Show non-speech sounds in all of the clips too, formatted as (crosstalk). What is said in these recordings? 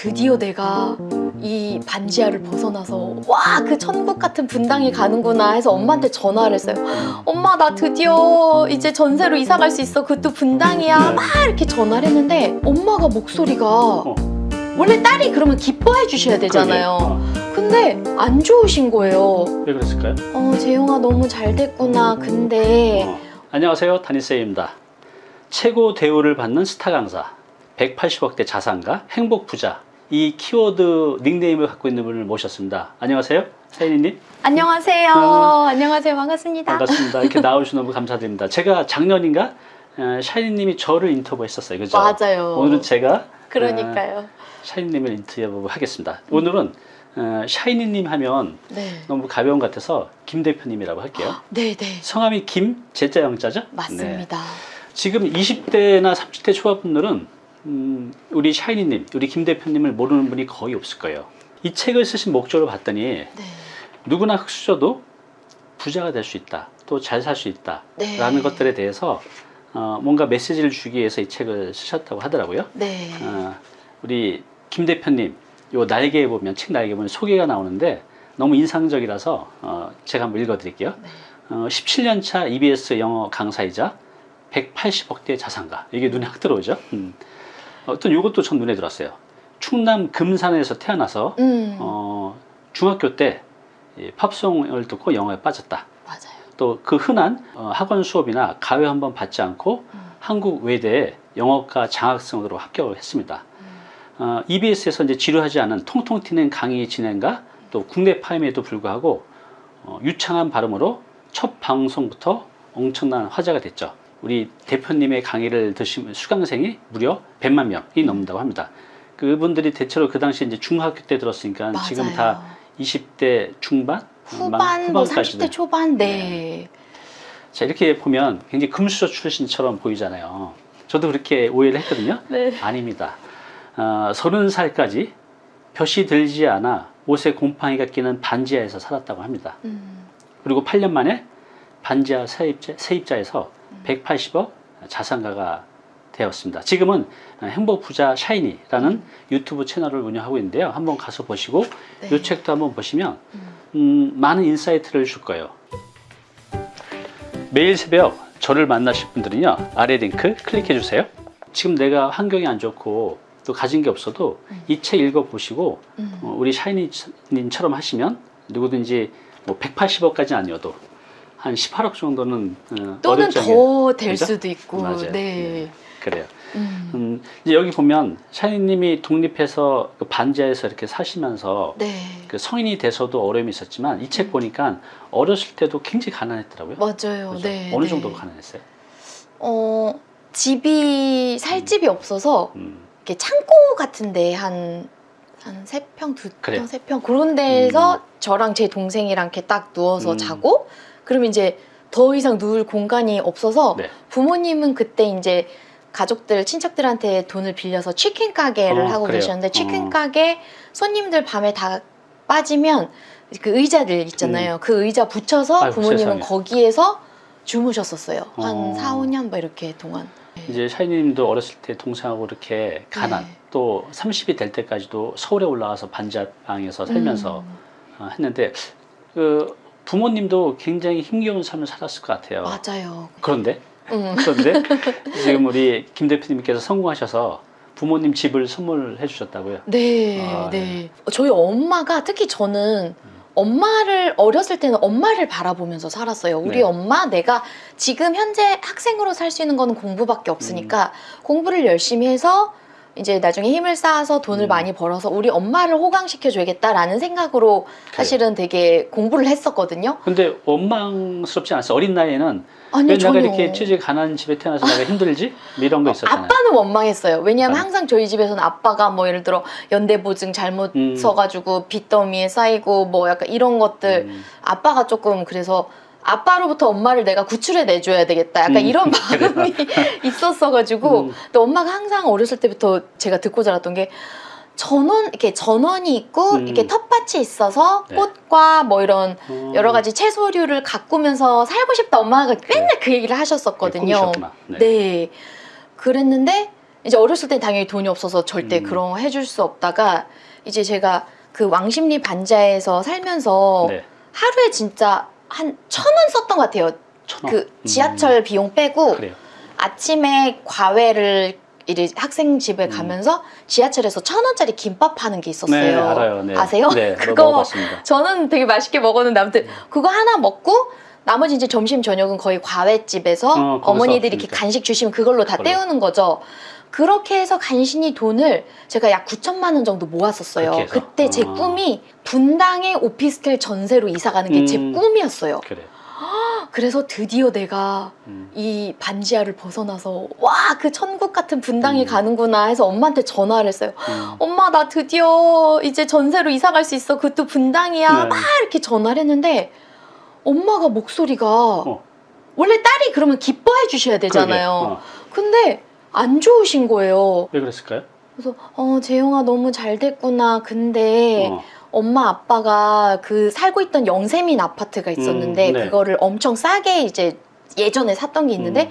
드디어 내가 이 반지하를 벗어나서 와 그 천국 같은 분당에 가는구나 해서 엄마한테 전화를 했어요. 엄마 나 드디어 이제 전세로 이사 갈 수 있어. 그것도 분당이야. 막 이렇게 전화를 했는데 엄마가 목소리가 원래 딸이 그러면 기뻐해 주셔야 되잖아요. 근데 안 좋으신 거예요. 왜 그랬을까요? 어 재용아 너무 잘 됐구나. 근데 어. 안녕하세요 다니쌤입니다 최고 대우를 받는 스타 강사 180억대 자산가 행복 부자 이 키워드 닉네임을 갖고 있는 분을 모셨습니다 안녕하세요 샤이니님 안녕하세요. 어. 안녕하세요. 반갑습니다. 반갑습니다 이렇게 (laughs) 나오셔서 너무 감사드립니다 제가 작년인가 어, 샤이니님이 저를 인터뷰했었어요 그죠? 맞아요. 오늘은 제가 그러니까요. 샤이니님을 인터뷰 하겠습니다 오늘은 어, 샤이니님 하면 네. 너무 가벼운 것 같아서 김 대표님이라고 할게요 (gasps) 네, 네. 성함이 김, 제자 영자죠? 네. 맞습니다. 지금 20대나 30대 초반분들은 음, 우리 샤이니님, 우리 김 대표님을 모르는 분이 거의 없을 거예요. 이 책을 쓰신 목적을 봤더니 네. 누구나 흑수저도 부자가 될 수 있다, 또 잘 살 수 있다, 네. 라는 것들에 대해서 어, 뭔가 메시지를 주기 위해서 이 책을 쓰셨다고 하더라고요. 네. 어, 우리 김 대표님, 요 날개에 보면 책 날개에 보면 소개가 나오는데 너무 인상적이라서 어, 제가 한번 읽어드릴게요. 네. 어, 17년차 EBS 영어 강사이자 180억대 자산가. 이게 눈에 확 들어오죠. 음. 어떤 요것도 전 눈에 들었어요. 충남 금산에서 태어나서 음. 어, 중학교 때이 팝송을 듣고 영어에 빠졌다. 맞아요. 또 그 흔한 어, 학원 수업이나 가외 한번 받지 않고 음. 한국 외대에 영어과 장학생으로 합격을 했습니다. 음. 어, EBS에서 이제 지루하지 않은 통통 튀는 강의 진행과 또 국내 파임에도 불구하고 어, 유창한 발음으로 첫 방송부터 엄청난 화제가 됐죠. 우리 대표님의 강의를 드시면 수강생이 무려 100만 명이 넘는다고 합니다. 그분들이 대체로 그 당시 이제 중학교 때 들었으니까 맞아요. 지금 다 20대 중반, 후반, 뭐 후반까지는. 30대 초반, 네. 자 이렇게 보면 굉장히 금수저 출신처럼 보이잖아요. 저도 그렇게 오해를 했거든요. 네. 아닙니다. 어, 30살까지 볕이 들지 않아 옷에 곰팡이가 끼는 반지하에서 살았다고 합니다. 음. 그리고 8년 만에 반지하 세입자, 세입자에서 음. 180억 자산가가 되었습니다. 지금은 행복 부자 샤이니라는 유튜브 채널을 운영하고 있는데요. 한번 가서 보시고 네. 이 책도 한번 보시면 음. 음, 많은 insight를 줄 거예요. 매일 새벽 저를 만나실 분들은요 아래 링크 클릭해 주세요. 지금 내가 환경이 안 좋고 또 가진 게 없어도 음. 이책 읽어 보시고 음. 어, 우리 샤이니님처럼 하시면 누구든지 뭐 180억까지는 아니어도 한 18억 정도는 어, 또는 더 될? 수도 있고. 맞아요. 네. 그래요. 음. 음, 이제 여기 보면 샤이니님이 독립해서 그 반지하에서 이렇게 사시면서 네. 그 성인이 돼서도 어려움이 있었지만 이책 보니까 어렸을 때도 굉장히 가난했더라고요. 맞아요. 그죠? 네. 어느 네. 정도로 가난했어요? 어, 집이 살 집이 없어서 음, 이렇게 창고 같은데 한, 한 세 평, 두 그래요. 평, 세평 그런 데에서 저랑 제 동생이랑 이렇게 딱 누워서 음. 자고 그러면 이제 더 이상 누울 공간이 없어서 네. 부모님은 그때 이제 가족들, 친척들한테 돈을 빌려서 치킨 가게를 어, 하고 그래요. 계셨는데 치킨 어. 가게 손님들 밤에 다 빠지면 그 의자들 있잖아요. 그 의자 붙여서 음. 아이고, 부모님은 세상에. 거기에서 주무셨었어요. 한 어. 4, 5년 뭐 이렇게 동안. 이제 샤이니님도 어렸을 때 동생하고 이렇게 가난 네. 또 30이 될 때까지도 서울에 올라와서 반지하방에서 살면서 음, 어, 했는데 그 부모님도 굉장히 힘겨운 삶을 살았을 것 같아요. 맞아요. 그런데 음. 그런데 (laughs) 지금 우리 김 대표님께서 성공하셔서 부모님 집을 선물해 주셨다고요. 네, 아, 네. 저희 엄마가 특히 저는 엄마를 어렸을 때는 엄마를 바라보면서 살았어요. 우리 네. 엄마 내가 지금 현재 학생으로 살 수 있는 거는 공부밖에 없으니까 음. 공부를 열심히 해서 이제 나중에 힘을 쌓아서 돈을 음. 많이 벌어서 우리 엄마를 호강시켜 줘야겠다라는 생각으로 사실은 되게 공부를 했었거든요. 근데 원망스럽지 않았어요. 어린 나이에는 아니요, 왜 내가 전혀. 이렇게 취직 가난한 집에 태어나서 내가 힘들지? 뭐 이런 거 있었잖아요. 아빠는 원망했어요. 왜냐하면 아빠는? 항상 저희 집에서는 아빠가 뭐 예를 들어 연대보증 잘못 음. 써가지고 빚더미에 쌓이고 뭐 약간 이런 것들 음, 아빠가 조금 그래서 아빠로부터 엄마를 내가 구출해 내줘야 되겠다. 약간 음, 이런 (laughs) 마음이 (laughs) 있었어가지고 음. 근데 엄마가 항상 어렸을 때부터 제가 듣고 자랐던 게 전원 이렇게 전원이 있고 음. 이렇게 텃밭이 있어서 네. 꽃과 뭐 이런 어, 여러 가지 채소류를 가꾸면서 살고 싶다 엄마가 맨날 그 얘기를 하셨었거든요. 꿈이셨구나. 네. 네. 그랬는데 이제 어렸을 땐 당연히 돈이 없어서 절대 음. 그런 거 해줄 수 없다가 이제 제가 그 왕십리 반지하에서 살면서 네. 하루에 진짜 한 천 원 썼던 것 같아요. 천 원. 그 지하철 비용 빼고 음, 그래요. 아침에 과외를 이제 학생 집에 음. 가면서 지하철에서 천 원짜리 김밥 파는 게 있었어요. 네, 알아요. 네. 아세요? 네, (laughs) 그거 먹어봤습니다. 저는 되게 맛있게 먹었는데 아무튼 그거 하나 먹고 나머지 이제 점심 저녁은 거의 과외집에서 어, 거기서 어머니들이 이렇게 그러니까. 간식 주시면 그걸로 다 그걸로. 때우는 거죠. 그렇게 해서 간신히 돈을 제가 약 9천만 원 정도 모았었어요. 그때 제 아. 꿈이 분당의 오피스텔 전세로 이사 가는 게제 음. 꿈이었어요. 그래. (gasps) 그래서 드디어 내가 음. 이 반지하를 벗어나서 와 그 천국 같은 분당에 음. 가는구나 해서 엄마한테 전화를 했어요. 음. 엄마 나 드디어 이제 전세로 이사 갈 수 있어. 그것도 분당이야. 네. 막 이렇게 전화를 했는데 엄마가 목소리가 어. 원래 딸이 그러면 기뻐해 주셔야 되잖아요. 어. 근데 안 좋으신 거예요. 왜 그랬을까요? 그래서 어 재영아 너무 잘 됐구나. 근데 어. 엄마 아빠가 그 살고 있던 영세민 아파트가 있었는데 음, 네. 그거를 엄청 싸게 이제 예전에 샀던 게 있는데 음.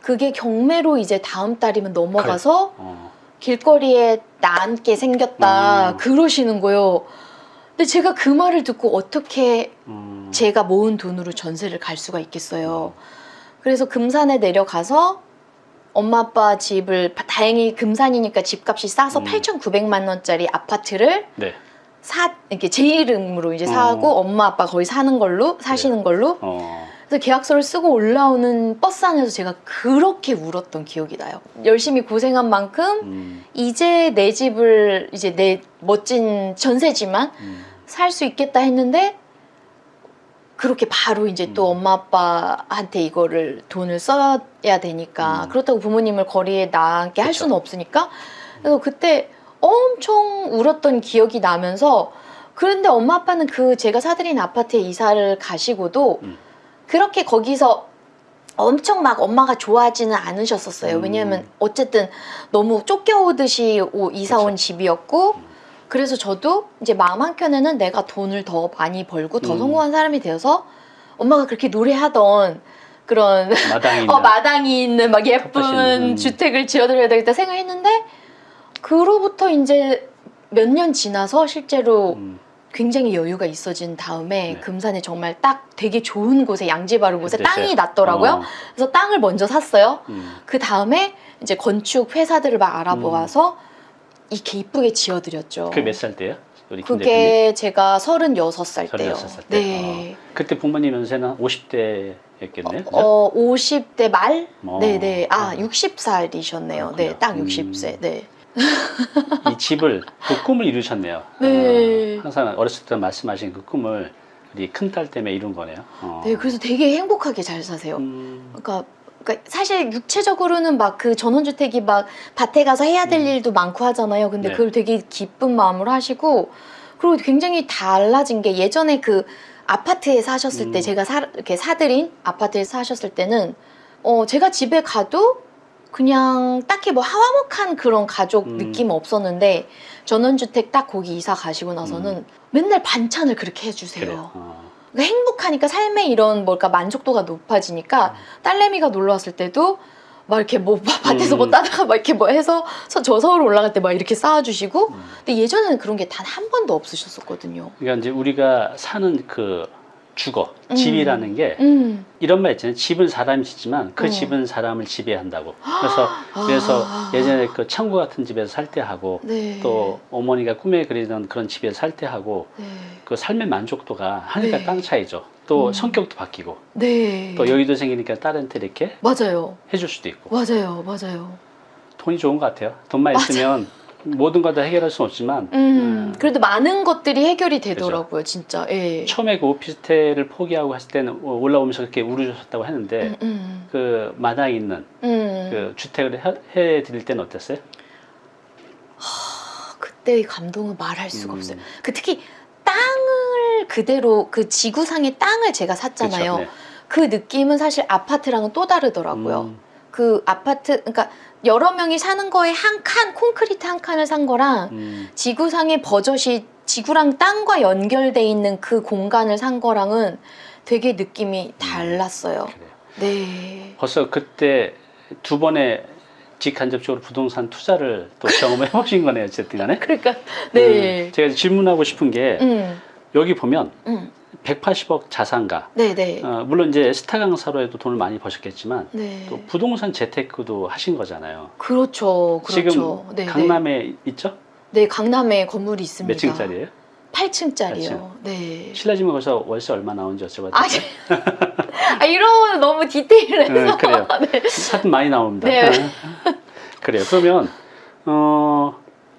그게 경매로 이제 다음 달이면 넘어가서 어. 길거리에 나앉게 생겼다 음. 그러시는 거예요. 근데 제가 그 말을 듣고 어떻게 음. 제가 모은 돈으로 전세를 갈 수가 있겠어요. 그래서 금산에 내려가서 엄마 아빠 집을 다행히 금산이니까 집값이 싸서 음. 8,900만 원짜리 아파트를 네. 사 이렇게 제 이름으로 이제 어. 사고 엄마 아빠 거기 사는 걸로 사시는 걸로 어. 그래서 계약서를 쓰고 올라오는 버스 안에서 제가 그렇게 울었던 기억이 나요. 열심히 고생한 만큼 음. 이제 내 집을 이제 내 멋진 전세지만 음. 살수 있겠다 했는데 그렇게 바로 이제 또 음. 엄마 아빠한테 이거를 돈을 써야 되니까 음. 그렇다고 부모님을 거리에 나게 할. 수는 없으니까 그래서 그때 엄청 울었던 기억이 나면서 그런데 엄마 아빠는 그 제가 사드린 아파트에 이사를 가시고도 음. 그렇게 거기서 엄청 막 엄마가 좋아하지는 않으셨었어요. 음. 왜냐하면 어쨌든 너무 쫓겨오듯이 오- 이사 온. 집이었고 음. 그래서 저도 이제 마음 한켠에는 내가 돈을 더 많이 벌고 더 음. 성공한 사람이 되어서 엄마가 그렇게 노래하던 그런 (laughs) 있는 어, 마당이 있는 막 예쁜 음. 주택을 지어드려야 되겠다 생각했는데 그로부터 이제 몇 년 지나서 실제로 음. 굉장히 여유가 있어진 다음에 네. 금산에 정말 딱 되게 좋은 곳에 양지 바른 곳에 됐어요. 땅이 났더라고요. 어. 그래서 땅을 먼저 샀어요. 음. 그 다음에 이제 건축 회사들을 막 알아보아서 이렇게 이쁘게 지어드렸죠. 그게 몇 살 때요? 우리 대표님? 그게 제가 36살 때요. 36살 때? 네. 그때 부모님 연세는 50대 였겠네요. 그죠? 어, 50대 말? 어. 네 네. 아, 어. 60살이셨네요. 네, 그렇군요. 딱 음. 60세. 네. 이 집을 그 꿈을 이루셨네요. (laughs) 네. 어, 항상 어렸을 때 말씀하신 그 꿈을 우리 큰딸 때문에 이룬 거네요. 어. 네, 그래서 되게 행복하게 잘 사세요. 음, 그러니까, 그러니까 사실 육체적으로는 막 그 전원주택이 막 밭에 가서 해야 될 음. 일도 많고 하잖아요. 근데 네. 그걸 되게 기쁜 마음으로 하시고 그리고 굉장히 달라진 게 예전에 그 아파트에 사셨을 때 음. 제가 사, 이렇게 사드린 아파트에 사셨을 때는 어 제가 집에 가도 그냥 딱히 뭐 하화목한 그런 가족 음. 느낌 없었는데 전원주택 딱 거기 이사 가시고 나서는 맨날 반찬을 그렇게 해주세요. 음. 그래요. 어. 그러니까 행복하니까 삶의 이런 뭘까 만족도가 높아지니까 딸내미가 놀러 왔을 때도 막 이렇게 뭐 밭에서 음. 뭐 따다가 막 이렇게 뭐 해서 서- 저 서울 올라갈 때 막 이렇게 쌓아주시고 음. 근데 예전에는 그런 게 단 한 번도 없으셨었거든요. 그러니까 이제 우리가 사는 그 주거, 음. 집이라는 게 음. 이런 말 있잖아요. 집은 사람이 짓지만 그 어. 집은 사람을 지배한다고. 그래서 그래서 아. 예전에 그 창고 같은 집에서 살 때 하고 네. 또 어머니가 꿈에 그리던 그런 집에서 살 때 하고 네. 그 삶의 만족도가 하늘과 네. 땅 차이죠. 또 음. 성격도 바뀌고 네. 또 여유도 생기니까 딸한테 이렇게 맞아요. 해줄 수도 있고 맞아요. 맞아요. 돈이 좋은 것 같아요. 돈만 맞아. 있으면 모든 걸 다 해결할 수는 없지만 음. 음, 그래도 많은 것들이 해결이 되더라고요. 진짜. 예. 처음에 그 오피스텔을 포기하고 했을 때는 올라오면서 그렇게 울으셨다고 했는데 음, 음. 그 마당에 있는 음. 그 주택을 해, 해드릴 때는 어땠어요? 그때의 감동은 말할 수가 음. 없어요. 그 특히 땅을 그대로 그 지구상의 땅을 제가 샀잖아요. 그쵸? 네. 그 느낌은 사실 아파트랑은 또 다르더라고요. 음, 그 아파트, 그러니까 여러 명이 사는 거에 한 칸, 콘크리트 한 칸을 산 거랑 음, 지구상의 버젓이 지구랑 땅과 연결돼 있는 그 공간을 산 거랑은 되게 느낌이 달랐어요. 그래요. 네. 벌써 그때 두 번의 직간접적으로 부동산 투자를 또 경험해 (laughs) 보신 거네요, 어쨌든 간에. 그러니까 네. 음, 제가 질문하고 싶은 게 음, 여기 보면 음, 180억 자산가. 네, 네, 어, 물론 이제 스타 강사로 해도 돈을 많이 버셨겠지만 네. 또 부동산 재테크도 하신 거잖아요. 그렇죠, 그렇죠. 지금 네, 강남에 있죠? 네, 네, 강남에 건물이 있습니다. 몇 층짜리예요? 8층짜리요. 네. 실례지만 거기서 월세 얼마 나오는지 여쭤봐도 아? 아 이러면 너무 디테일해서. 네, 그래요. (laughs) 네. 사진 많이 나옵니다. 네. (laughs) 그래요. 그러면 어,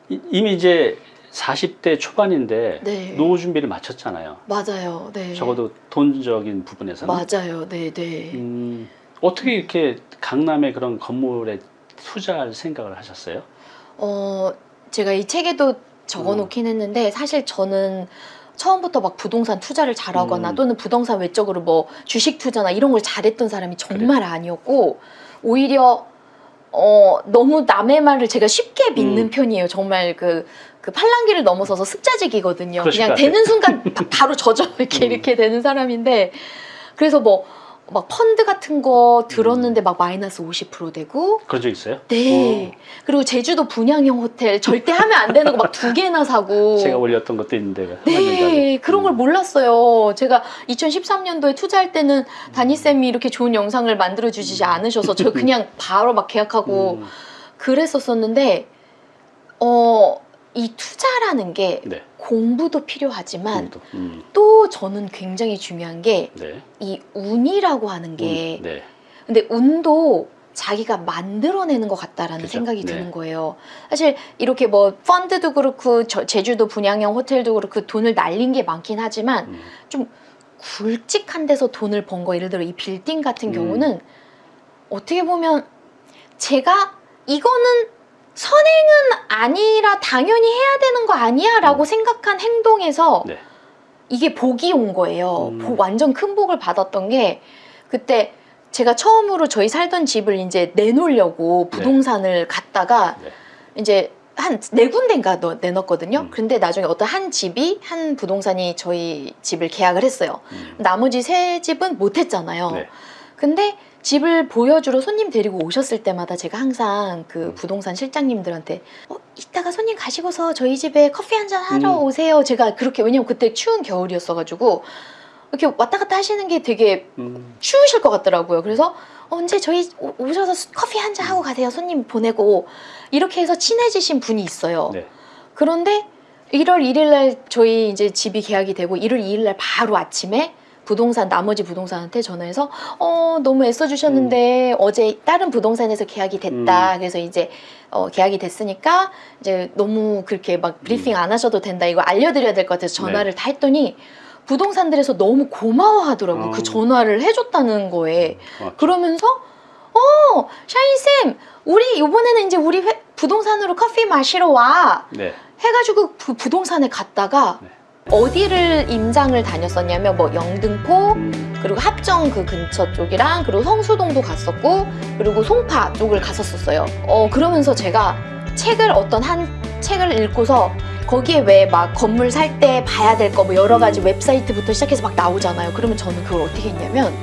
이- 이미 이제 40대 초반인데 네. 노후 준비를 마쳤잖아요. 맞아요. 네. 적어도 돈적인 부분에서는. 맞아요. 네, 네. 음, 어떻게 이렇게 강남의 그런 건물에 투자할 생각을 하셨어요? 어, 제가 이 책에도 적어 놓긴 했는데 사실 저는 처음부터 막 부동산 투자를 잘하거나 음. 또는 부동산 외적으로 뭐 주식 투자나 이런 걸 잘했던 사람이 정말 아니었고 오히려 어, 너무 남의 말을 제가 쉽게 믿는 음. 편이에요. 정말 그, 그 팔랑귀를 넘어서서 습자직이거든요. 그냥. 되는 순간 바- 바로 젖어 이렇게 음. 이렇게 되는 사람인데 그래서 뭐 막 펀드 같은 거 들었는데 막 마이너스 50% 되고 그런 적 있어요? 네. 그리고 제주도 분양형 호텔 절대 하면 안 되는 거 막 두 개나 사고. 어, (laughs) 제가 올렸던 것도 있는데. 한 네. 그런 걸 음. 몰랐어요. 제가 2013년도에 투자할 때는 다니쌤이 이렇게 좋은 영상을 만들어 주시지 않으셔서 저 그냥 (laughs) 바로 막 계약하고 음, 그랬었었는데, 어, 이 투자라는 게 네. 공부도 필요하지만 공도. 음, 또 저는 굉장히 중요한 게이 네. 운이라고 하는 게 음, 네. 근데 운도 자기가 만들어내는 것 같다라는 그죠. 생각이 네. 드는 거예요. 사실 이렇게 뭐 펀드도 그렇고 저- 제주도 분양형 호텔도 그렇고 돈을 날린 게 많긴 하지만 음, 굵직한 데서 돈을 번 거 예를 들어 이 빌딩 같은 음. 경우는 어떻게 보면 제가 이거는 선행은 아니라 당연히 해야 되는 거 아니야 라고 음. 생각한 행동에서 네. 이게 복이 온 거예요. 음. 복- 완전 큰 복을 받았던 게 그때 제가 처음으로 저희 살던 집을 이제 내놓으려고 부동산을 갔다가 네. 이제 한 네 군데인가 넣- 내놨거든요. 음. 근데 나중에 어떤 한 집이 한 부동산이 저희 집을 계약을 했어요. 음, 나머지 세 집은 못 했잖아요. 네. 근데 집을 보여주러 손님 데리고 오셨을 때마다 제가 항상 그 음. 부동산 실장님들한테 어, 이따가 손님 가시고서 저희 집에 커피 한 잔 하러 음. 오세요. 제가 그렇게 왜냐면 그때 추운 겨울이었어가지고 이렇게 왔다 갔다 하시는 게 되게 음, 추우실 것 같더라고요. 그래서 언제 저희 오- 오셔서 수- 커피 한 잔 하고 가세요. 손님 보내고 이렇게 해서 친해지신 분이 있어요. 네. 그런데 1월 1일 날 저희 이제 집이 계약이 되고 1월 2일 날 바로 아침에 부동산 나머지 부동산한테 전화해서 어 너무 애써 주셨는데 어제 다른 부동산에서 계약이 됐다. 그래서 이제 어 계약이 됐으니까 이제 너무 그렇게 막 브리핑 안 하셔도 된다. 이거 알려드려야 될 것 같아서 전화를 다 했더니 부동산들에서 너무 고마워하더라고. 어. 그 전화를 해줬다는 거에. 고맙죠. 그러면서 어 샤인 쌤 우리 이번에는 이제 우리 회- 부동산으로 커피 마시러 와 네. 해가지고 그 부동산에 갔다가 네. 어디를 임장을 다녔었냐면 뭐 영등포 음, 그리고 합정 그 근처 쪽이랑 그리고 성수동도 갔었고 그리고 송파 쪽을 갔었었어요. 어 그러면서 제가 책을 어떤 한 책을 읽고서 거기에 왜 막 건물 살 때 봐야 될 거 뭐 여러 가지 음. 웹사이트부터 시작해서 막 나오잖아요. 그러면 저는 그걸 어떻게 했냐면